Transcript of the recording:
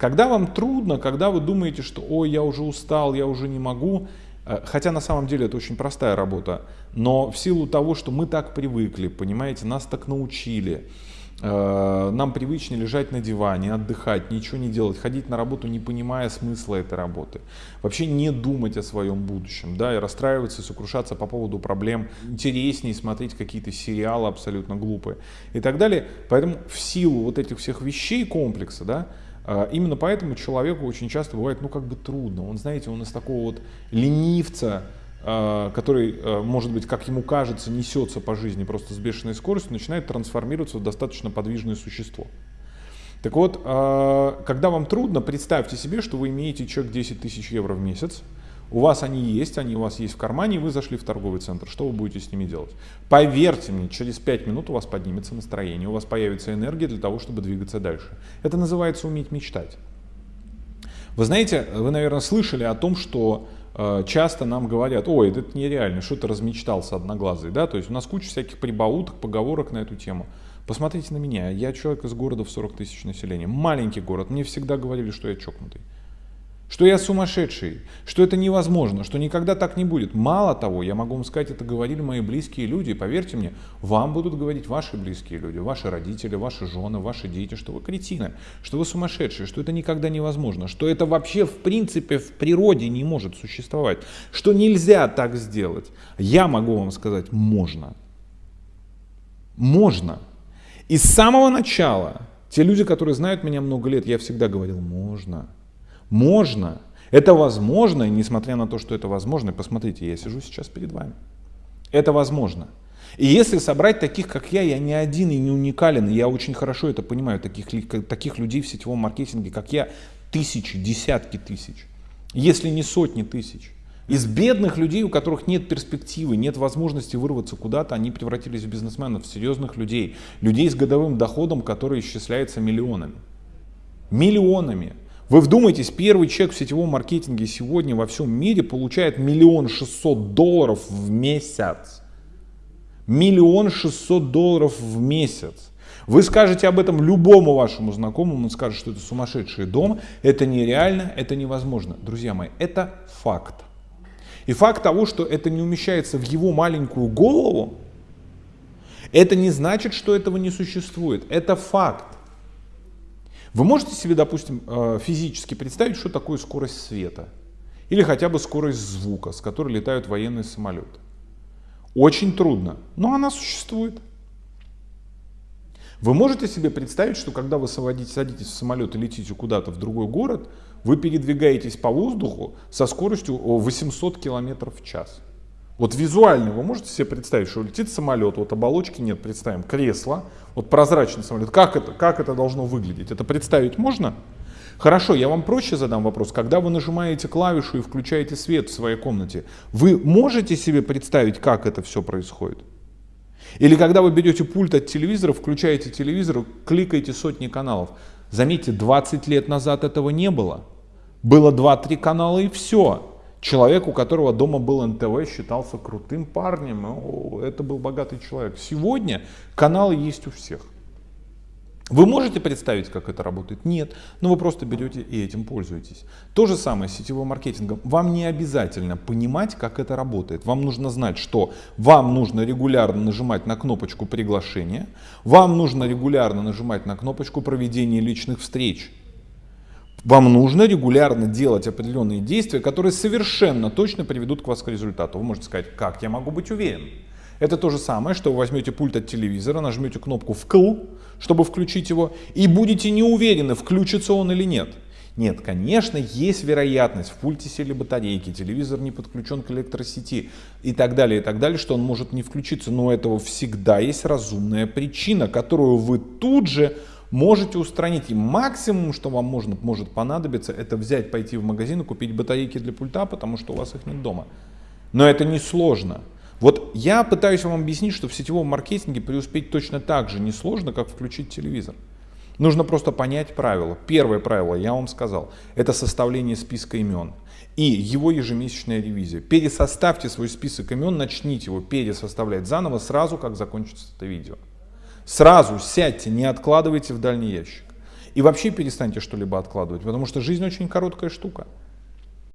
Когда вам трудно, когда вы думаете, что ой, я уже устал, я уже не могу, э, хотя на самом деле это очень простая работа, но в силу того, что мы так привыкли, понимаете, нас так научили, Э, нам привычнее лежать на диване, отдыхать, ничего не делать, ходить на работу, не понимая смысла этой работы. Вообще не думать о своем будущем, да, и расстраиваться, и сокрушаться по поводу проблем. Интереснее смотреть какие-то сериалы абсолютно глупые и так далее. Поэтому в силу вот этих всех вещей комплекса, да, Именно поэтому человеку очень часто бывает, ну, как бы трудно. Он, знаете, он из такого вот ленивца, Э, который, э, может быть, как ему кажется, несется по жизни просто с бешеной скоростью, начинает трансформироваться в достаточно подвижное существо. Так вот, когда вам трудно, представьте себе, что вы имеете чек 10 тысяч евро в месяц, у вас они есть, они у вас есть в кармане, и вы зашли в торговый центр. Что вы будете с ними делать? Поверьте мне, через 5 минут у вас поднимется настроение, у вас появится энергия для того, чтобы двигаться дальше. Это называется уметь мечтать. Вы знаете, вы, наверное, слышали о том, что Э, часто нам говорят, ой, это нереально, что ты размечтался одноглазый, да, то есть у нас куча всяких прибауток, поговорок на эту тему. Посмотрите на меня, я человек из города в 40 тысяч населения, маленький город, мне всегда говорили, что я чокнутый что я сумасшедший, что это невозможно, что никогда так не будет. Мало того, я могу вам сказать, это говорили мои близкие люди, поверьте мне, вам будут говорить ваши близкие люди, ваши родители, ваши жены, ваши дети, что вы кретины, что вы сумасшедшие, что это никогда невозможно, что это вообще в принципе в природе не может существовать, что нельзя так сделать. Я могу вам сказать, можно. Можно. И с самого начала, те люди, которые знают меня много лет, я всегда говорил, можно. Можно. Это возможно, и несмотря на то, что это возможно, посмотрите, я сижу сейчас перед вами. Это возможно. И если собрать таких, как я, я не один и не уникален, и я очень хорошо это понимаю, таких, таких людей в сетевом маркетинге, как я, тысячи, десятки тысяч, если не сотни тысяч. Из бедных людей, у которых нет перспективы, нет возможности вырваться куда-то, они превратились в бизнесменов, в серьезных людей, людей с годовым доходом, который исчисляется миллионами. Миллионами. Вы вдумайтесь, первый человек в сетевом маркетинге сегодня во всем мире получает миллион шестьсот долларов в месяц. Миллион шестьсот долларов в месяц. Вы скажете об этом любому вашему знакомому, он скажет, что это сумасшедший дом, это нереально, это невозможно. Друзья мои, это факт. И факт того, что это не умещается в его маленькую голову, это не значит, что этого не существует. Это факт. Вы можете себе, допустим, э, физически представить, что такое скорость света? Или хотя бы скорость звука, с которой летают военные самолеты? Очень трудно, но она существует. Вы можете себе представить, что когда вы садитесь, в самолет и летите куда-то в другой город, вы передвигаетесь по воздуху со скоростью 800 км в час? Вот визуально вы можете себе представить, что летит самолет, вот оболочки нет, представим, кресло, вот прозрачный самолет. Как это, как это должно выглядеть? Это представить можно? Хорошо, я вам проще задам вопрос. Когда вы нажимаете клавишу и включаете свет в своей комнате, вы можете себе представить, как это все происходит? Или когда вы берете пульт от телевизора, включаете телевизор, кликаете сотни каналов. Заметьте, 20 лет назад этого не было. Было 2-3 канала и все. Человек, у которого дома был НТВ, считался крутым парнем, это был богатый человек. Сегодня каналы есть у всех. Вы можете представить, как это работает? Нет, но вы просто берете и этим пользуетесь. То же самое с сетевым маркетингом. Вам не обязательно понимать, как это работает. Вам нужно знать, что вам нужно регулярно нажимать на кнопочку приглашения, вам нужно регулярно нажимать на кнопочку проведения личных встреч. Вам нужно регулярно делать определенные действия, которые совершенно точно приведут к вас к результату. Вы можете сказать, как я могу быть уверен? Это то же самое, что вы возьмете пульт от телевизора, нажмете кнопку «вкл», чтобы включить его, и будете не уверены, включится он или нет. Нет, конечно, есть вероятность, в пульте сели батарейки, телевизор не подключен к электросети и так далее, и так далее, что он может не включиться, но у этого всегда есть разумная причина, которую вы тут же можете устранить. И максимум, что вам можно, может понадобиться, это взять, пойти в магазин и купить батарейки для пульта, потому что у вас их нет дома. Но это не сложно. Вот я пытаюсь вам объяснить, что в сетевом маркетинге преуспеть точно так же несложно, как включить телевизор. Нужно просто понять правила. Первое правило, я вам сказал, это составление списка имен и его ежемесячная ревизия. Пересоставьте свой список имен, начните его пересоставлять заново сразу, как закончится это видео. Сразу сядьте, не откладывайте в дальний ящик. И вообще перестаньте что-либо откладывать, потому что жизнь очень короткая штука.